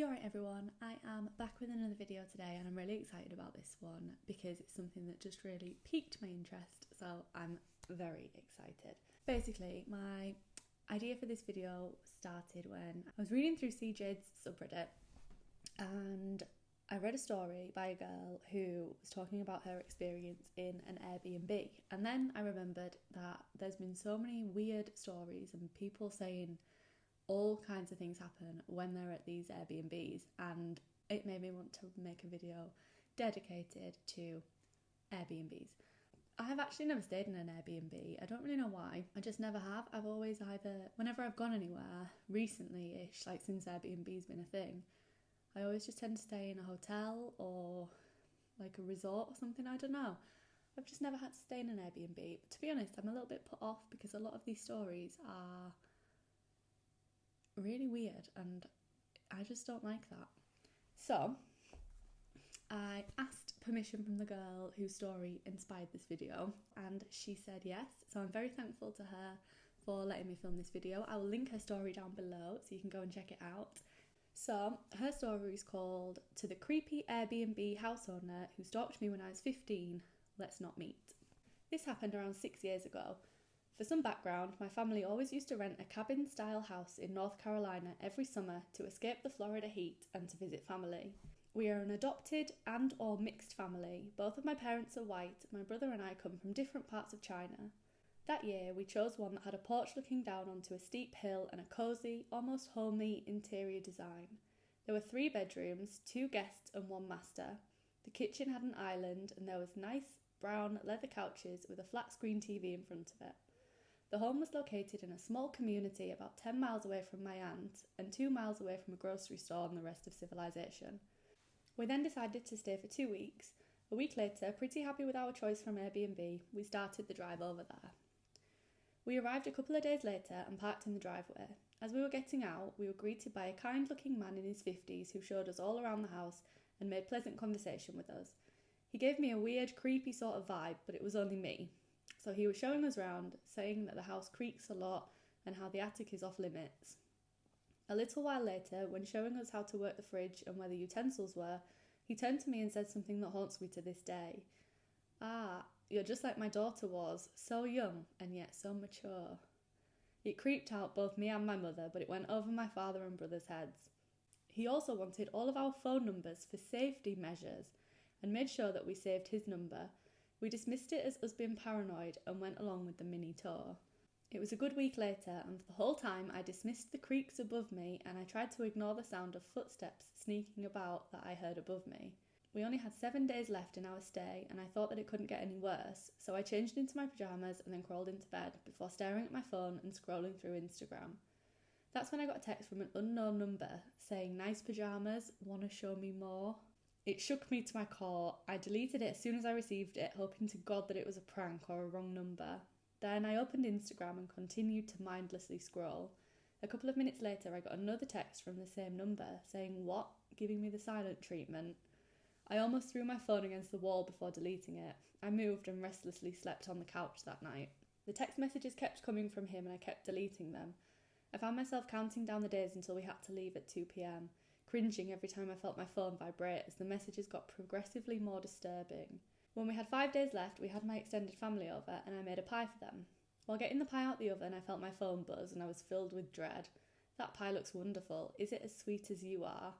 You're right, everyone. I am back with another video today, and I'm really excited about this one because it's something that just really piqued my interest. So I'm very excited. Basically, my idea for this video started when I was reading through CJ's subreddit and I read a story by a girl who was talking about her experience in an Airbnb. And then I remembered that there's been so many weird stories and people saying all kinds of things happen when they're at these Airbnbs. And it made me want to make a video dedicated to Airbnbs. I have actually never stayed in an Airbnb. I don't really know why. I just never have. I've always either, whenever I've gone anywhere recently ish, like since Airbnb's been a thing, I always just tend to stay in a hotel or like a resort or something. I don't know. I've just never had to stay in an Airbnb. But to be honest, I'm a little bit put off because a lot of these stories are really weird and I just don't like that. So, I asked permission from the girl whose story inspired this video and she said yes. So, I'm very thankful to her for letting me film this video. I will link her story down below so you can go and check it out. So, her story is called To the Creepy Airbnb House Owner Who Stalked Me When I Was 15, Let's Not Meet. This happened around six years ago. For some background, my family always used to rent a cabin style house in North Carolina every summer to escape the Florida heat and to visit family. We are an adopted and or mixed family. Both of my parents are white. My brother and I come from different parts of China. That year, we chose one that had a porch looking down onto a steep hill and a cosy, almost homely interior design. There were three bedrooms, two guests, and one master. The kitchen had an island, and there was nice brown leather couches with a flat screen TV in front of it. The home was located in a small community about 10 miles away from my aunt and two miles away from a grocery store and the rest of civilization. We then decided to stay for two weeks. A week later, pretty happy with our choice from Airbnb, we started the drive over there. We arrived a couple of days later and parked in the driveway. As we were getting out, we were greeted by a kind looking man in his 50s who showed us all around the house and made pleasant conversation with us. He gave me a weird, creepy sort of vibe, but it was only me. So he was showing us round, saying that the house creaks a lot and how the attic is off limits. A little while later, when showing us how to work the fridge and where the utensils were, he turned to me and said something that haunts me to this day. Ah, you're just like my daughter was, so young and yet so mature. It creeped out both me and my mother, but it went over my father and brother's heads. He also wanted all of our phone numbers for safety measures and made sure that we saved his number. We dismissed it as us being paranoid and went along with the mini tour. It was a good week later, and for the whole time I dismissed the creaks above me and I tried to ignore the sound of footsteps sneaking about that I heard above me. We only had seven days left in our stay, and I thought that it couldn't get any worse, so I changed into my pyjamas and then crawled into bed before staring at my phone and scrolling through Instagram. That's when I got a text from an unknown number saying, Nice pyjamas, wanna show me more? It shook me to my core. I deleted it as soon as I received it, hoping to God that it was a prank or a wrong number. Then I opened Instagram and continued to mindlessly scroll. A couple of minutes later, I got another text from the same number saying, What? giving me the silent treatment. I almost threw my phone against the wall before deleting it. I moved and restlessly slept on the couch that night. The text messages kept coming from him and I kept deleting them. I found myself counting down the days until we had to leave at 2 pm, cringing every time I felt my phone vibrate as the messages got progressively more disturbing. When we had five days left, we had my extended family over and I made a pie for them. While getting the pie out the oven, I felt my phone buzz and I was filled with dread. That pie looks wonderful. Is it as sweet as you are?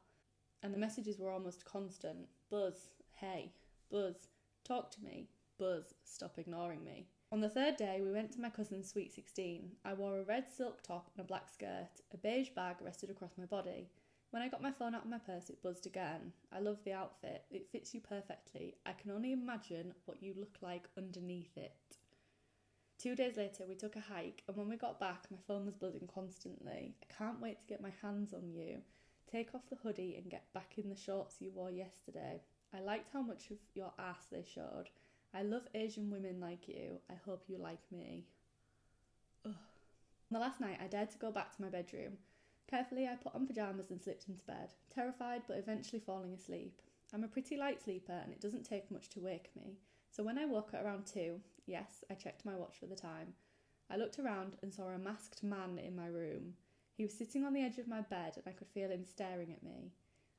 And the messages were almost constant. Buzz, hey, Buzz, talk to me. Buzz, stop ignoring me. On the third day, we went to my cousin's sweet 16. I wore a red silk top and a black skirt. A beige bag rested across my body. When I got my phone out of my purse, it buzzed again. I love the outfit. It fits you perfectly. I can only imagine what you look like underneath it. Two days later, we took a hike, and when we got back, my phone was buzzing constantly. I can't wait to get my hands on you. Take off the hoodie and get back in the shorts you wore yesterday. I liked how much of your ass they showed. I love Asian women like you. I hope you like me. Ugh. The last night, I dared to go back to my bedroom. Carefully, I put on pyjamas and slipped into bed, terrified but eventually falling asleep. I'm a pretty light sleeper and it doesn't take much to wake me. So when I woke at around 2, yes, I checked my watch for the time, I looked around and saw a masked man in my room. He was sitting on the edge of my bed and I could feel him staring at me.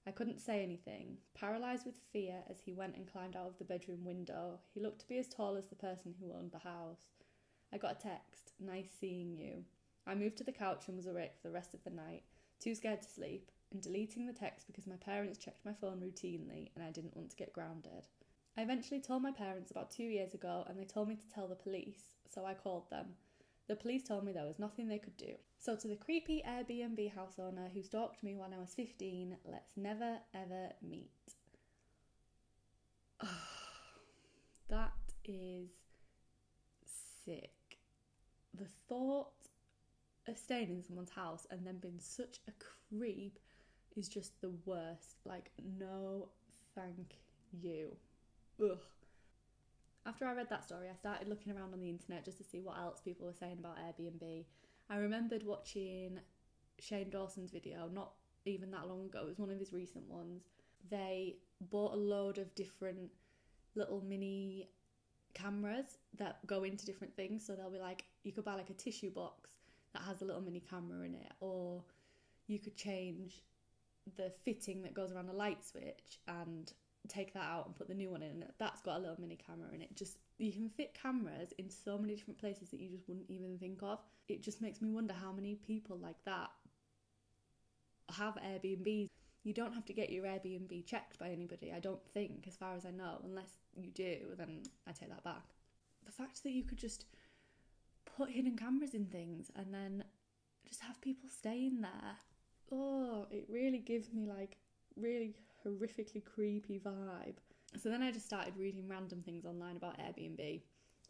I couldn't say anything, paralysed with fear as he went and climbed out of the bedroom window. He looked to be as tall as the person who owned the house. I got a text, nice seeing you. I moved to the couch and was awake for the rest of the night, too scared to sleep, and deleting the text because my parents checked my phone routinely and I didn't want to get grounded. I eventually told my parents about two years ago and they told me to tell the police, so I called them. The police told me there was nothing they could do. So, to the creepy Airbnb house owner who stalked me when I was 15, let's never ever meet. that is sick. The thought staying in someone's house and then being such a creep is just the worst. Like, no, thank you. Ugh. After I read that story, I started looking around on the internet just to see what else people were saying about Airbnb. I remembered watching Shane Dawson's video not even that long ago, it was one of his recent ones. They bought a load of different little mini cameras that go into different things. So they'll be like, you could buy like a tissue box that has a little mini camera in it, or you could change the fitting that goes around the light switch and take that out and put the new one in. That's got a little mini camera in it. Just you can fit cameras in so many different places that you just wouldn't even think of. It just makes me wonder how many people like that have Airbnbs. You don't have to get your Airbnb checked by anybody, I don't think, as far as I know. Unless you do, then I take that back. The fact that you could just put hidden cameras in things and then just have people staying there. Oh, it really gives me like really horrifically creepy vibe. So then I just started reading random things online about Airbnb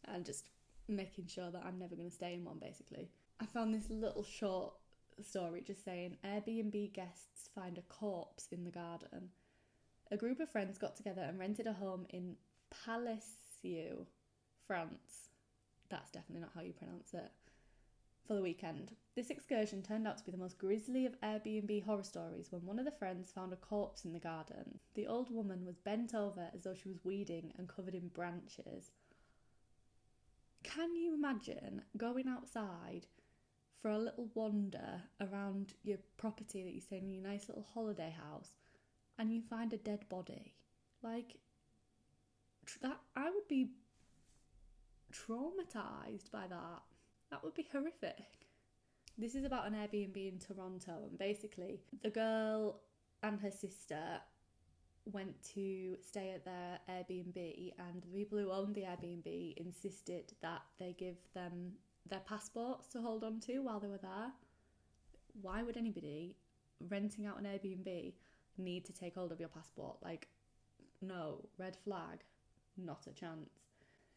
and just making sure that I'm never going to stay in one basically. I found this little short story just saying Airbnb guests find a corpse in the garden. A group of friends got together and rented a home in Palaiseau, France. That's definitely not how you pronounce it for the weekend. This excursion turned out to be the most grisly of Airbnb horror stories when one of the friends found a corpse in the garden. The old woman was bent over as though she was weeding and covered in branches. Can you imagine going outside for a little wander around your property that you stay in your nice little holiday house and you find a dead body? Like, that I would be traumatized by that. That would be horrific. This is about an Airbnb in Toronto, and basically, the girl and her sister went to stay at their Airbnb, and the people who owned the Airbnb insisted that they give them their passports to hold on to while they were there. Why would anybody renting out an Airbnb need to take hold of your passport? Like, no, red flag, not a chance.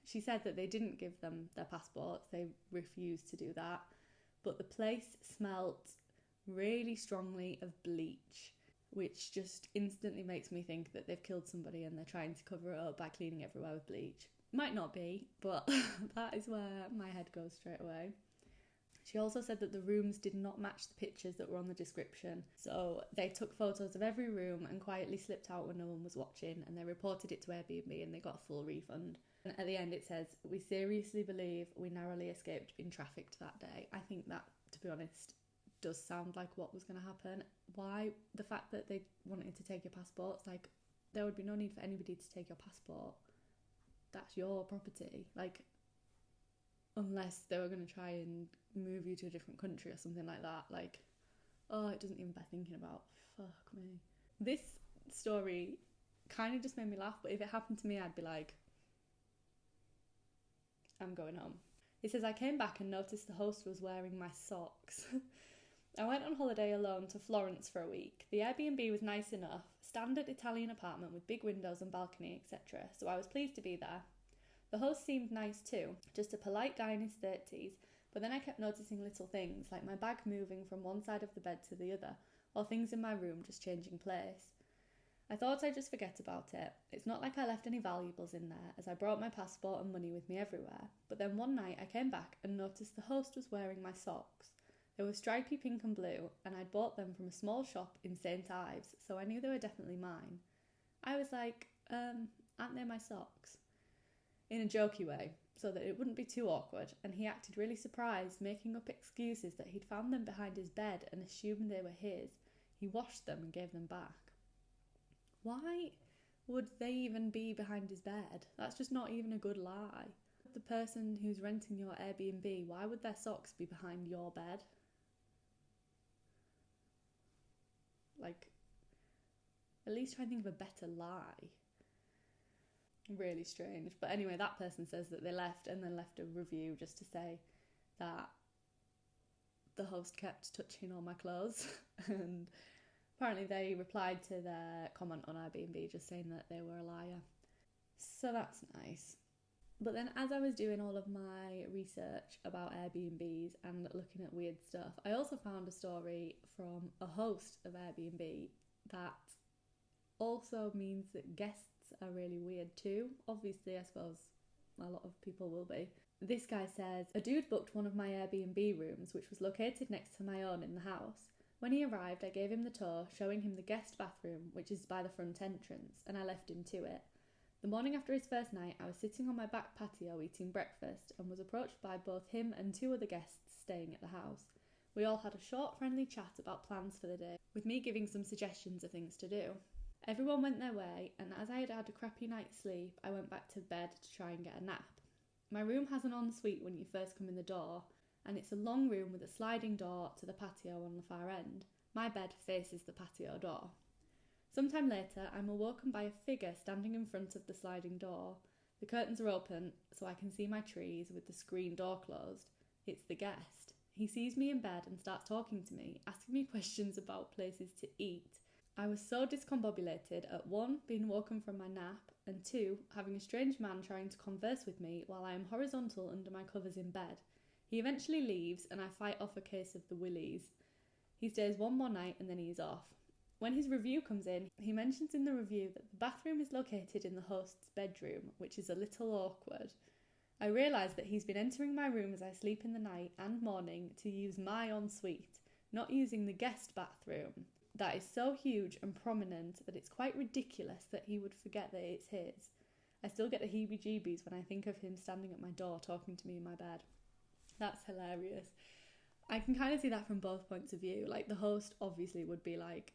She said that they didn't give them their passports, they refused to do that. But the place smelt really strongly of bleach, which just instantly makes me think that they've killed somebody and they're trying to cover it up by cleaning everywhere with bleach. Might not be, but that is where my head goes straight away. She also said that the rooms did not match the pictures that were on the description. So they took photos of every room and quietly slipped out when no one was watching and they reported it to Airbnb and they got a full refund. And at the end, it says, We seriously believe we narrowly escaped being trafficked that day. I think that, to be honest, does sound like what was going to happen. Why? The fact that they wanted to take your passports, like, there would be no need for anybody to take your passport. That's your property. Like, unless they were going to try and move you to a different country or something like that. Like, oh, it doesn't even bear thinking about. Fuck me. This story kind of just made me laugh, but if it happened to me, I'd be like, I'm going home. He says, I came back and noticed the host was wearing my socks. I went on holiday alone to Florence for a week. The Airbnb was nice enough, standard Italian apartment with big windows and balcony, etc., so I was pleased to be there. The host seemed nice too, just a polite guy in his 30s, but then I kept noticing little things, like my bag moving from one side of the bed to the other, or things in my room just changing place. I thought I'd just forget about it. It's not like I left any valuables in there, as I brought my passport and money with me everywhere. But then one night I came back and noticed the host was wearing my socks. They were stripy pink and blue, and I'd bought them from a small shop in St. Ives, so I knew they were definitely mine. I was like, um, aren't they my socks? In a jokey way, so that it wouldn't be too awkward, and he acted really surprised, making up excuses that he'd found them behind his bed and assumed they were his. He washed them and gave them back. Why would they even be behind his bed? That's just not even a good lie. The person who's renting your Airbnb, why would their socks be behind your bed? Like, at least try and think of a better lie. Really strange. But anyway, that person says that they left and then left a review just to say that the host kept touching all my clothes and apparently they replied to their comment on Airbnb just saying that they were a liar. So that's nice. But then, as I was doing all of my research about Airbnbs and looking at weird stuff, I also found a story from a host of Airbnb that also means that guests are really weird too. Obviously, I suppose a lot of people will be. This guy says a dude booked one of my Airbnb rooms, which was located next to my own in the house. When he arrived, I gave him the tour, showing him the guest bathroom, which is by the front entrance, and I left him to it. The morning after his first night, I was sitting on my back patio eating breakfast and was approached by both him and two other guests staying at the house. We all had a short, friendly chat about plans for the day, with me giving some suggestions of things to do. Everyone went their way, and as I had had a crappy night's sleep, I went back to bed to try and get a nap. My room has an ensuite when you first come in the door, and it's a long room with a sliding door to the patio on the far end. My bed faces the patio door. Sometime later, I'm awoken by a figure standing in front of the sliding door. The curtains are open, so I can see my trees with the screen door closed. It's the guest. He sees me in bed and starts talking to me, asking me questions about places to eat. I was so discombobulated at one, being woken from my nap, and two, having a strange man trying to converse with me while I am horizontal under my covers in bed. He eventually leaves, and I fight off a case of the willies. He stays one more night and then he is off. When his review comes in, he mentions in the review that the bathroom is located in the host's bedroom, which is a little awkward. I realise that he's been entering my room as I sleep in the night and morning to use my ensuite, not using the guest bathroom. That is so huge and prominent that it's quite ridiculous that he would forget that it's his. I still get the heebie jeebies when I think of him standing at my door talking to me in my bed. That's hilarious. I can kind of see that from both points of view. Like the host obviously would be like,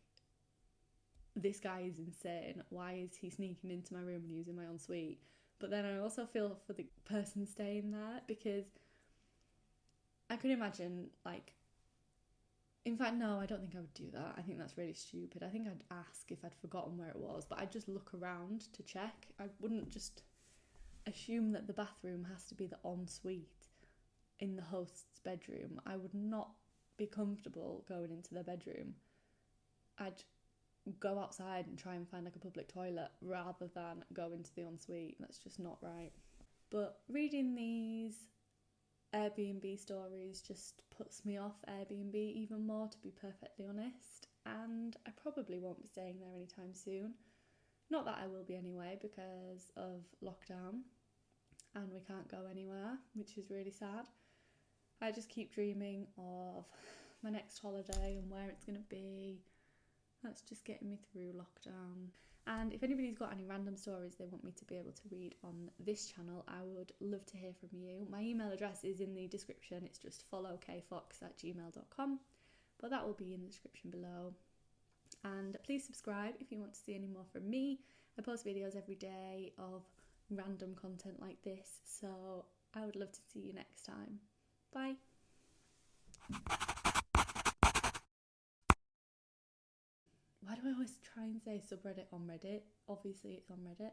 this guy is insane. Why is he sneaking into my room and using my ensuite? But then I also feel for the person staying there because I could imagine like in fact no, I don't think I would do that. I think that's really stupid. I think I'd ask if I'd forgotten where it was, but I'd just look around to check. I wouldn't just assume that the bathroom has to be the ensuite in the host's bedroom. I would not be comfortable going into their bedroom. I'd go outside and try and find like a public toilet rather than go into the ensuite. That's just not right. But reading these Airbnb stories just puts me off Airbnb even more, to be perfectly honest. And I probably won't be staying there anytime soon. Not that I will be anyway, because of lockdown and we can't go anywhere, which is really sad. I just keep dreaming of my next holiday and where it's going to be. That's just getting me through lockdown. And if anybody's got any random stories they want me to be able to read on this channel, I would love to hear from you. My email address is in the description, it's just followkfox at gmail.com, but that will be in the description below. And please subscribe if you want to see any more from me. I post videos every day of random content like this, so I would love to see you next time. Bye. Why do I always try and say subreddit on Reddit? Obviously, it's on Reddit.